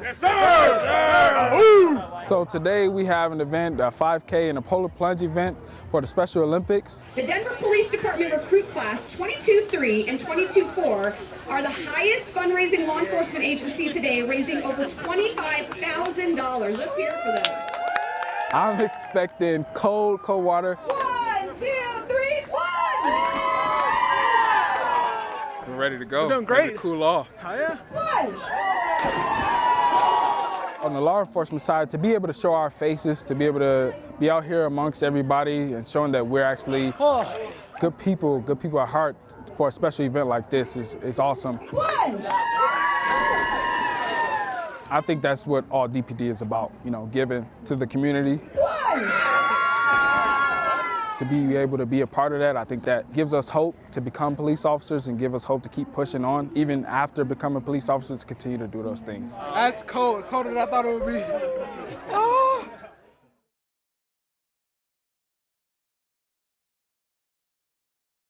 Yes, sir! Yes, sir. So today we have an event, a 5K and a polar plunge event for the Special Olympics. The Denver Police Department recruit class 22-3 and 22-4 are the highest fundraising law enforcement agency today, raising over $25,000. Let's hear it for them. I'm expecting cold, cold water. One, two, three, one! We're ready to go. We're doing Ready great. to cool off. Oh, yeah? Plunge! On the law enforcement side, to be able to show our faces, to be able to be out here amongst everybody and showing that we're actually good people, good people at heart for a special event like this is, is awesome. Plunge! I think that's what all DPD is about, you know, giving to the community. Plunge! To be able to be a part of that, I think that gives us hope to become police officers and give us hope to keep pushing on, even after becoming police officers, to continue to do those things. That's cold. Colder than I thought it would be. Oh.